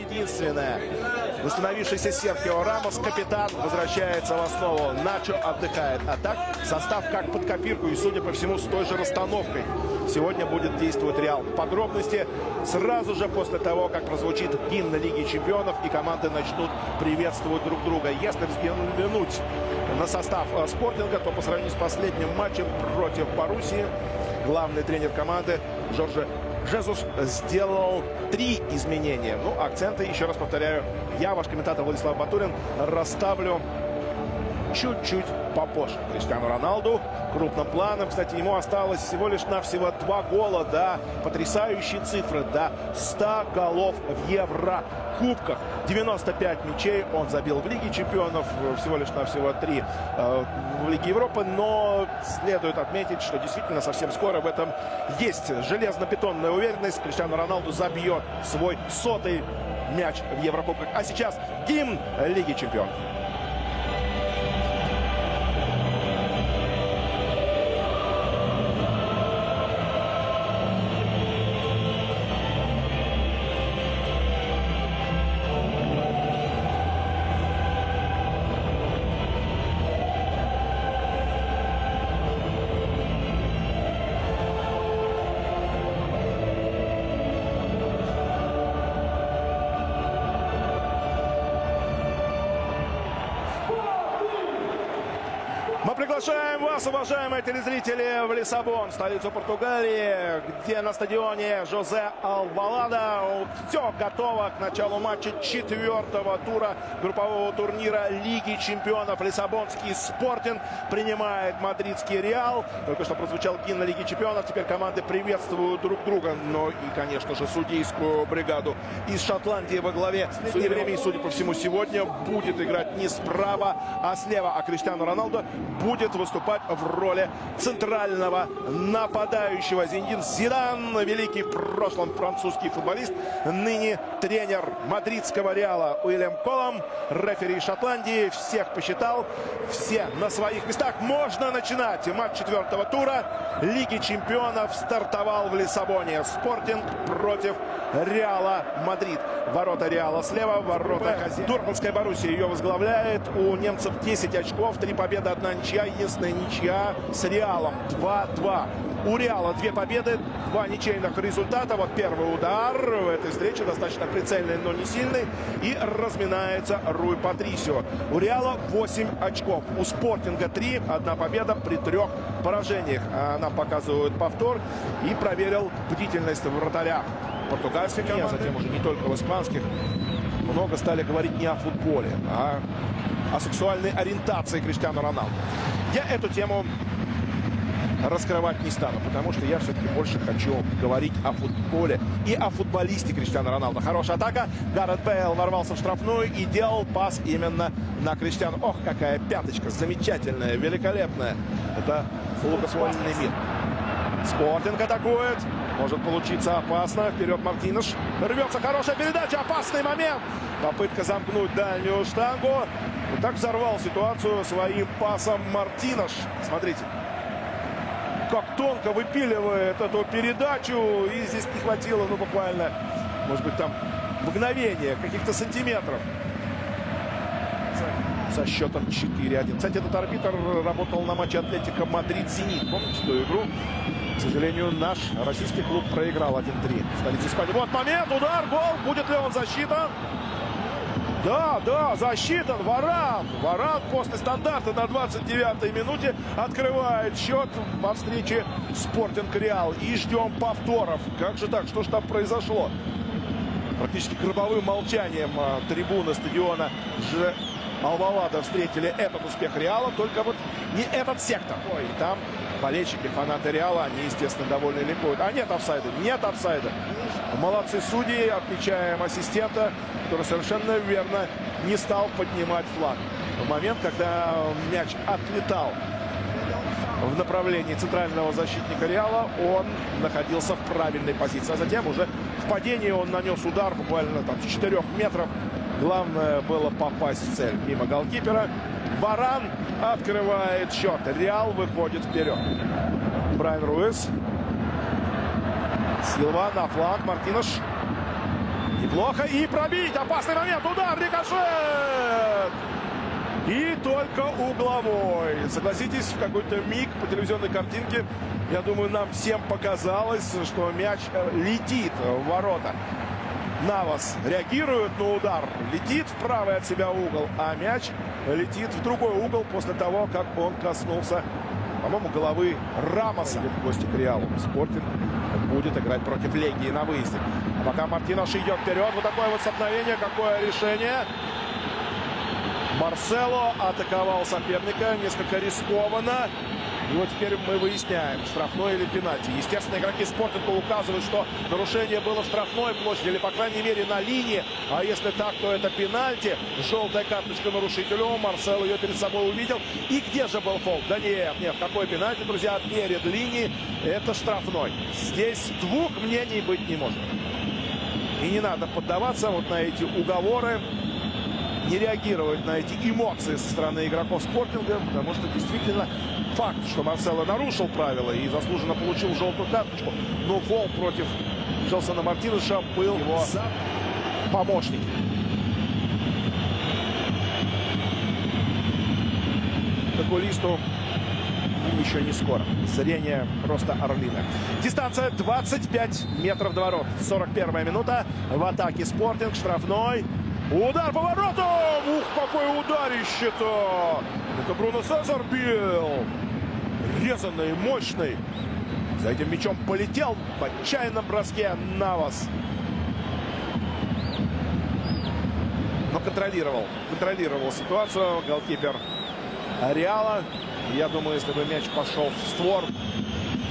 единственное. Восстановившийся Серхио Рамос, капитан, возвращается в основу. Начо отдыхает. А так состав как под копирку и, судя по всему, с той же расстановкой. Сегодня будет действовать Реал. Подробности сразу же после того, как прозвучит гимн Лиги Чемпионов и команды начнут приветствовать друг друга. Если взглянуть на состав э, Спортинга, то по сравнению с последним матчем против Боруссии, главный тренер команды Жорже Жезус сделал три изменения. Ну, акценты, еще раз повторяю, я, ваш комментатор Владислав Батурин, расставлю чуть-чуть попозже. Криштиану Роналду крупным планом. Кстати, ему осталось всего лишь навсего два гола до потрясающей цифры, до 100 голов в Еврокубках. 95 мячей он забил в Лиге чемпионов, всего лишь навсего 3 э, в Лиге Европы. Но следует отметить, что действительно совсем скоро в этом есть железно-бетонная уверенность. Криштиану Роналду забьет свой сотый мяч в Еврокубках. А сейчас гимн Лиги чемпионов. Приглашаем вас, уважаемые телезрители, в Лиссабон, столицу Португалии, где на стадионе Жозе Алвалада все готово к началу матча четвертого тура группового турнира Лиги чемпионов. Лиссабонский Спортинг принимает мадридский Реал. Только что прозвучал гимн Лиги чемпионов. Теперь команды приветствуют друг друга. Но и, конечно же, судейскую бригаду из Шотландии во главе. Судьи времени, судя по всему, сегодня будет играть не справа, а слева. А Криштиану Роналдо будет выступать в роли центрального нападающего. Зинедин Зидан, великий в прошлом французский футболист, ныне тренер мадридского Реала Уильям Коллум, рефери Шотландии, всех посчитал, все на своих местах. Можно начинать матч четвертого тура Лиги чемпионов стартовал в Лиссабоне. Спортинг против Реала Мадрид. Ворота Реала слева, ворота. Дортмундская Боруссия ее возглавляет. У немцев 10 очков, 3 победы, одна ничья. Единственная ничья с Реалом. 2-2. У Реала две победы, два ничейных результата. Вот первый удар в этой встрече достаточно прицельный, но не сильный. И разминается Руй Патрисио. У Реала 8 очков. У Спортинга 3. Одна победа при трех поражениях. Нам показывают повтор. И проверил бдительность вратаря португальских а затем уже не только в испанских. Много стали говорить не о футболе, а о сексуальной ориентации Криштиану Роналду. Я эту тему раскрывать не стану, потому что я все-таки больше хочу говорить о футболе и о футболисте Криштиану Роналду. Хорошая атака. Гаррет Бейл ворвался в штрафную и делал пас именно на Криштиану. Ох, какая пяточка замечательная, великолепная. Это Лукас мир. Спортинг атакует. Может получиться опасно. Вперед Мартинеш. Рвется хорошая передача. Опасный момент. Попытка замкнуть дальнюю штангу. Вот так взорвал ситуацию своим пасом Мартинеш. Смотрите. Как тонко выпиливает эту передачу. И здесь не хватило, ну, буквально, может быть, там мгновения, каких-то сантиметров со счетом 4-1. Кстати, этот арбитр работал на матче Атлетика Мадрид-Зенит. Помните ту игру? К сожалению, наш российский клуб проиграл 1-3 в столице Испании. Вот момент, удар, гол. Будет ли он засчитан? Да, да, засчитан. Варан. Варан после стандарта на 29-й минуте открывает счет во встрече Спортинг Реал. И ждем повторов. Как же так? Что же там произошло? Практически гробовым молчанием а, трибуны стадиона Ж... Алвалада встретили этот успех Реала, только вот не этот сектор. Ой, там болельщики, фанаты Реала, они, естественно, довольны ликуют. А нет офсайда, нет офсайда. Молодцы судьи, отмечаем ассистента, который совершенно верно не стал поднимать флаг. В момент, когда мяч отлетал в направлении центрального защитника Реала, он находился в правильной позиции. А затем уже в падении он нанес удар буквально там с 4 метров. Главное было попасть в цель мимо голкипера. Варан открывает счет. Реал выходит вперед. Брайан Руис. Силва на фланг. Мартинош. Неплохо. И пробить. Опасный момент. Удар. Рикошет. И только угловой. Согласитесь, в какой-то миг по телевизионной картинке, я думаю, нам всем показалось, что мяч э, летит в ворота. Навас реагирует на удар, летит в правый от себя угол, а мяч летит в другой угол после того, как он коснулся, по-моему, головы Рамоса. В гости к Реалу. Спортинг будет играть против Легии на выезде. А пока Мартинош идет вперед. Вот такое вот столкновение, какое решение. Марсело атаковал соперника несколько рискованно. И вот теперь мы выясняем, штрафной или пенальти. Естественно, игроки Спортинга указывают, что нарушение было в штрафной площади, или, по крайней мере, на линии. А если так, то это пенальти. Желтая карточка нарушителю. Марсел ее перед собой увидел. И где же был фол? Да нет, нет, какой пенальти, друзья, перед линией. Это штрафной. Здесь двух мнений быть не может. И не надо поддаваться вот на эти уговоры не реагировать на эти эмоции со стороны игроков спортинга, потому что действительно факт, что Марсело нарушил правила и заслуженно получил желтую карточку, но фол против Джелсона Мартинеша был его помощник. Футболисту еще не скоро. Зрение просто орлиное. Дистанция 25 метров до ворот. 41 минута. В атаке Спортинг. Штрафной. Удар по воротам! Ух, какой ударище-то! Это Бруно Сезар бил. Резанный, мощный. За этим мячом полетел в отчаянном броске Навас. Но контролировал. Контролировал ситуацию голкипер Реала. Я думаю, если бы мяч пошел в створ,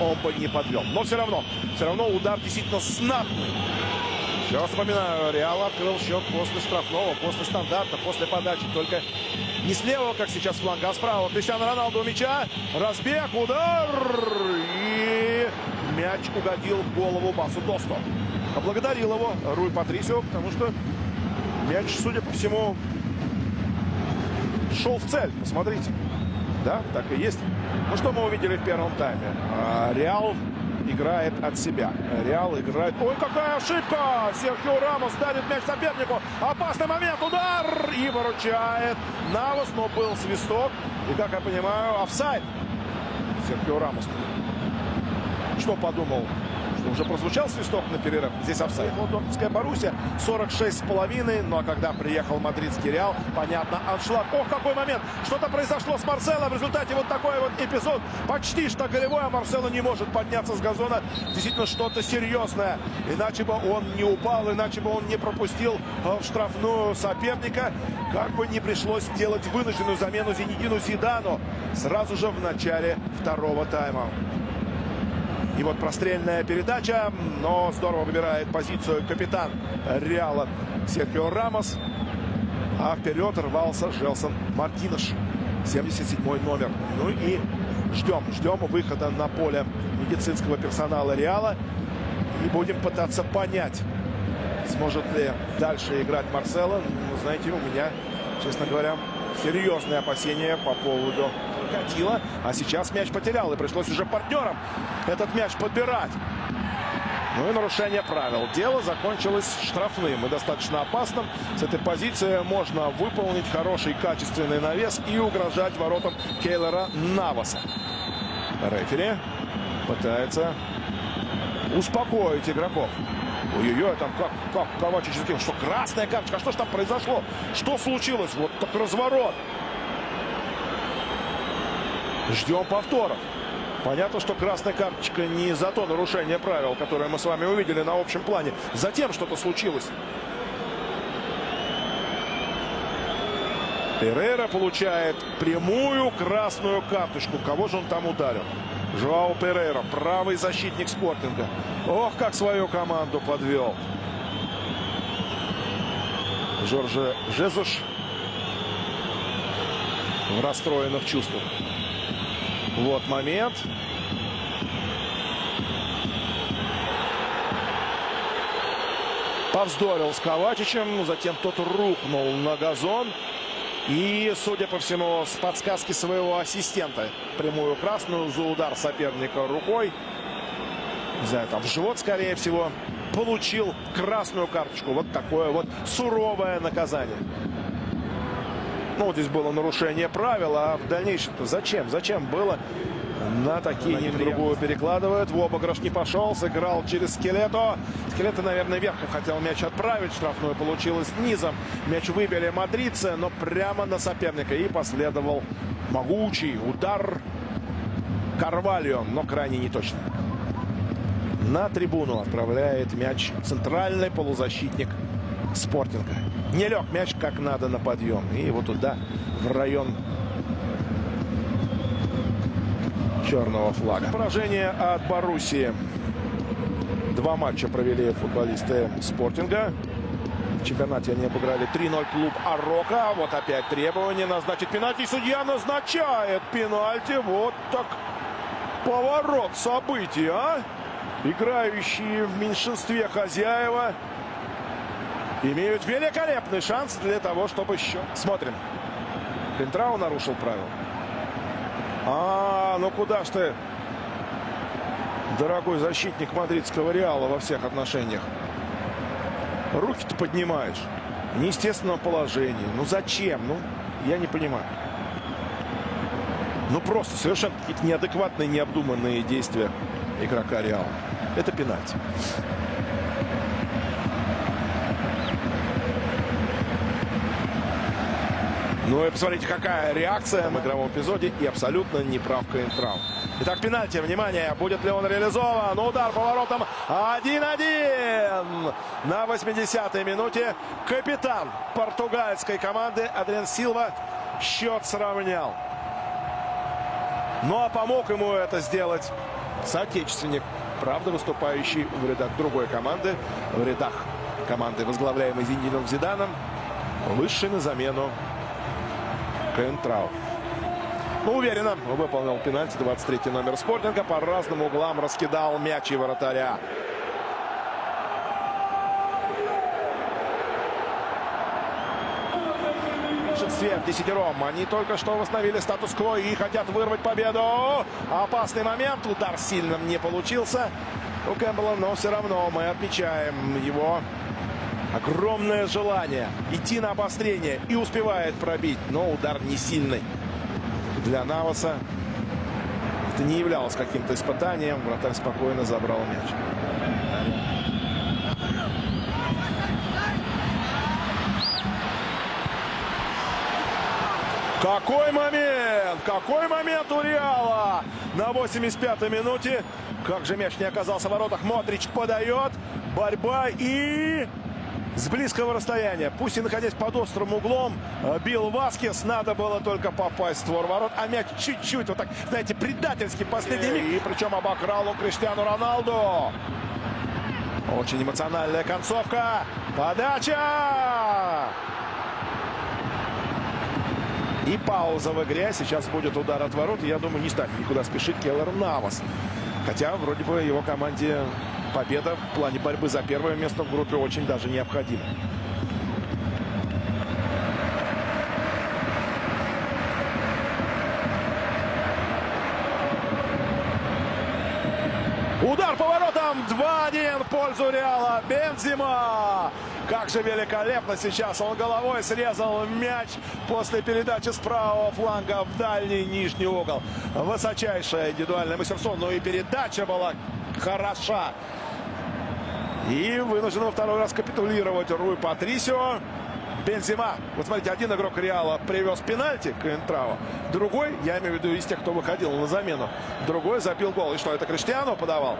он бы не подвел. Но все равно, все равно удар действительно знатный. Еще раз напоминаю, Реал открыл счет после штрафного, после стандарта, после подачи. Только не слева, как сейчас фланга, а справа. Криштиану Роналду у мяча. Разбег, удар. И мяч угодил в голову Басу Досто. Поблагодарил его Руй Патрисио, потому что мяч, судя по всему, шел в цель. Посмотрите. Да, так и есть. Ну, что мы увидели в первом тайме? А, Реал играет от себя. Реал играет... Ой, какая ошибка! Серхио Рамос давит мяч сопернику. Опасный момент, удар! И выручает Навас, но был свисток. И, как я понимаю, офсайд. Серхио Рамос. Что подумал уже прозвучал свисток на перерыв. Здесь офсайд. Вот Дортмундская Боруссия 46 с половиной. Но когда приехал мадридский Реал, понятно, аншлаг. Ох, какой момент! Что-то произошло с Марсело. В результате вот такой вот эпизод. Почти что голевой, а Марсело не может подняться с газона. Действительно, что-то серьезное. Иначе бы он не упал, иначе бы он не пропустил э, в штрафную соперника. Как бы не пришлось делать вынужденную замену Зенедину Зидану сразу же в начале второго тайма. И вот прострельная передача, но здорово выбирает позицию капитан Реала Серхио Рамос. А вперед рвался Желсон Мартинеш, 77 номер. Ну и ждем, ждем выхода на поле медицинского персонала Реала. И будем пытаться понять, сможет ли дальше играть Марсело. Ну, знаете, у меня, честно говоря, серьезные опасения по поводу катила. А сейчас мяч потерял. И пришлось уже партнерам этот мяч подбирать. Ну и нарушение правил. Дело закончилось штрафным и достаточно опасным. С этой позиции можно выполнить хороший качественный навес и угрожать воротам Кейлера Наваса. Рефери пытается успокоить игроков. Ой-ой-ой, там как, как Ковачич сделал, что красная карточка, а что же там произошло? Что случилось? Вот так разворот. Ждем повторов. Понятно, что красная карточка не за то нарушение правил, которое мы с вами увидели на общем плане. Затем что-то случилось. Перейра получает прямую красную карточку. Кого же он там ударил? Жуао Перейра, правый защитник спортинга. Ох, как свою команду подвел. Жорже Жезуш в расстроенных чувствах. Вот момент. Повздорил с Ковачичем, затем тот рухнул на газон. И, судя по всему, с подсказки своего ассистента прямую красную за удар соперника рукой. Не знаю, там в живот, скорее всего, получил красную карточку. Вот такое вот суровое наказание. Ну, здесь было нарушение правил, а в дальнейшем-то зачем? Зачем было на такие другую перекладывают. В обыгрыш не пошел, сыграл через Скелето. Скелето, наверное, верхом хотел мяч отправить. Штрафную получилось низом. Мяч выбили мадридцы, но прямо на соперника. И последовал могучий удар Карвальо, но крайне неточно. На трибуну отправляет мяч центральный полузащитник Спортинга. Не лег мяч как надо на подъем. И его туда, в район черного флага. Поражение от Боруссии. Два матча провели футболисты Спортинга. В чемпионате они обыграли 3-0 клуб Арока. Вот опять требование назначить пенальти. Судья назначает пенальти. Вот так поворот событий, а? Играющие в меньшинстве хозяева имеют великолепный шанс для того, чтобы еще... Смотрим. Пентрау нарушил правила. А, ну куда ж ты, дорогой защитник мадридского Реала во всех отношениях? Руки-то поднимаешь. В неестественном положении. Ну зачем? Ну, я не понимаю. Ну просто совершенно какие-то неадекватные, необдуманные действия игрока Реала. Это пенальти. Ну и посмотрите, какая реакция в игровом эпизоде. И абсолютно неправ Каинтрау. Итак, пенальти. Внимание, будет ли он реализован? Удар поворотом 1-1. На 80-й минуте капитан португальской команды Адриан Силва счет сравнял. Ну а помог ему это сделать соотечественник. Правда, выступающий в рядах другой команды. В рядах команды, возглавляемой Зиндином Зиданом. Высший на замену Кентрау. Ну, уверенно выполнил пенальти 23 номер спортинга. По разным углам раскидал мяч и вратаря. большинстве десятером. Они только что восстановили статус-кво и хотят вырвать победу. Опасный момент. Удар сильным не получился у Кэмпбелла, но все равно мы отмечаем его огромное желание идти на обострение и успевает пробить, но удар не сильный для Наваса. Это не являлось каким-то испытанием. Вратарь спокойно забрал мяч. Какой момент! Какой момент у Реала! На 85-й минуте. Как же мяч не оказался в воротах. Модрич подает. Борьба и с близкого расстояния. Пусть и находясь под острым углом, э, бил Васкес. Надо было только попасть в створ ворот. А мяч чуть-чуть, вот так, знаете, предательский последний миг. И причем обокрал он Криштиану Роналду. Очень эмоциональная концовка. Подача! И пауза в игре. Сейчас будет удар от ворот. Я думаю, не станет никуда спешить Келлер Навас. Хотя, вроде бы, его команде победа в плане борьбы за первое место в группе очень даже необходима. Удар поворотом 2-1 в пользу Реала. Бензима. Как же великолепно сейчас он головой срезал мяч после передачи с правого фланга в дальний нижний угол. Высочайшее индивидуальное мастерство. Но и передача была хороша. И вынужден во второй раз капитулировать Руй Патрисио. Бензима. Вот смотрите, один игрок Реала привез пенальти к Энтрао. Другой, я имею в виду из тех, кто выходил на замену, другой забил гол. И что, это Криштиану подавал?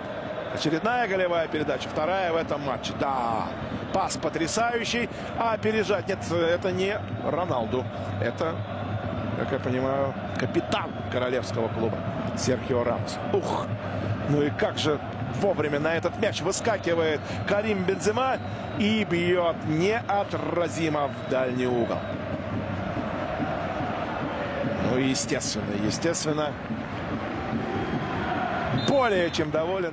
Очередная голевая передача. Вторая в этом матче. Да, пас потрясающий. А опережать, нет, это не Роналду. Это, как я понимаю, капитан королевского клуба Серхио Рамос. Ух, ну и как же вовремя на этот мяч выскакивает Карим Бензема и бьет неотразимо в дальний угол. Ну, естественно, естественно, более чем доволен.